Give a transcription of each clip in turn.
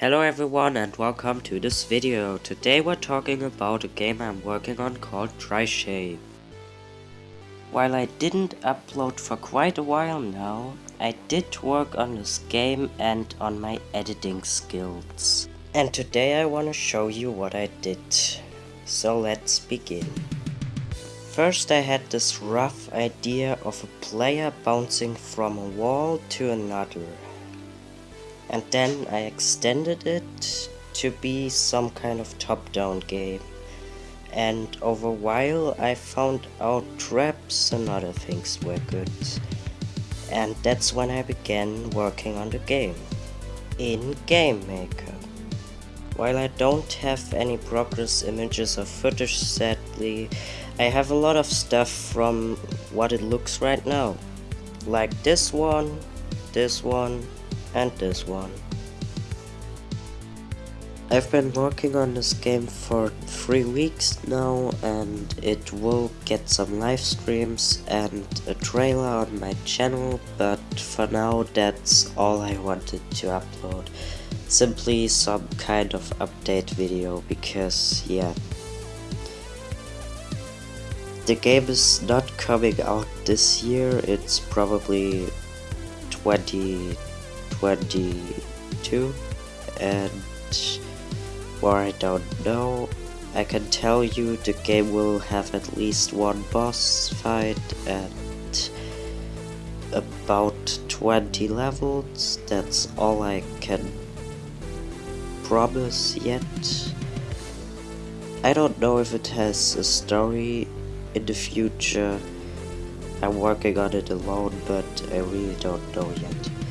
Hello everyone and welcome to this video. Today we're talking about a game I'm working on called Trishave. While I didn't upload for quite a while now, I did work on this game and on my editing skills. And today I want to show you what I did. So let's begin. First I had this rough idea of a player bouncing from a wall to another and then I extended it to be some kind of top-down game. And over a while I found out traps and other things were good. And that's when I began working on the game. In Game Maker. While I don't have any progress images or footage sadly, I have a lot of stuff from what it looks right now. Like this one, this one, and this one. I've been working on this game for 3 weeks now and it will get some live streams and a trailer on my channel but for now that's all I wanted to upload. Simply some kind of update video because yeah. The game is not coming out this year, it's probably 20 22 and where I don't know I can tell you the game will have at least one boss fight and about 20 levels. That's all I can promise yet. I don't know if it has a story in the future. I'm working on it alone but I really don't know yet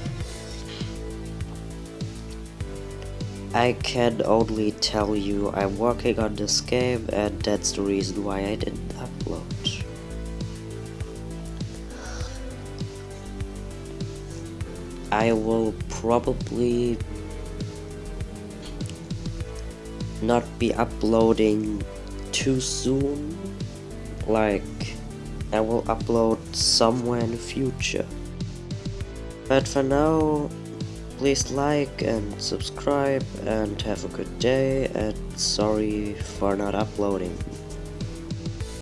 I can only tell you I'm working on this game and that's the reason why I didn't upload. I will probably not be uploading too soon, like I will upload somewhere in the future. But for now, Please like and subscribe and have a good day and sorry for not uploading.